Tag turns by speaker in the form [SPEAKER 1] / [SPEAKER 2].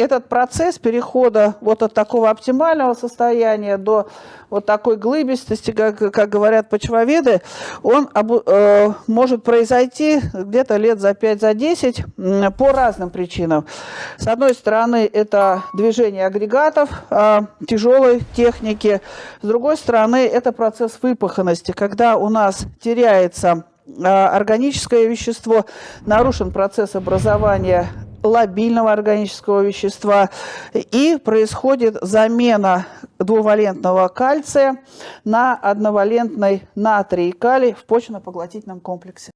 [SPEAKER 1] этот процесс перехода вот от такого оптимального состояния до вот такой глыбистости, как, как говорят почвоведы, он обу, э, может произойти где-то лет за 5-10 за по разным причинам. С одной стороны, это движение агрегатов э, тяжелой техники. С другой стороны, это процесс выпаханности, когда у нас теряется э, органическое вещество, нарушен процесс образования лобильного органического вещества, и происходит замена двувалентного кальция на одновалентный натрий и калий в почвенно-поглотительном комплексе.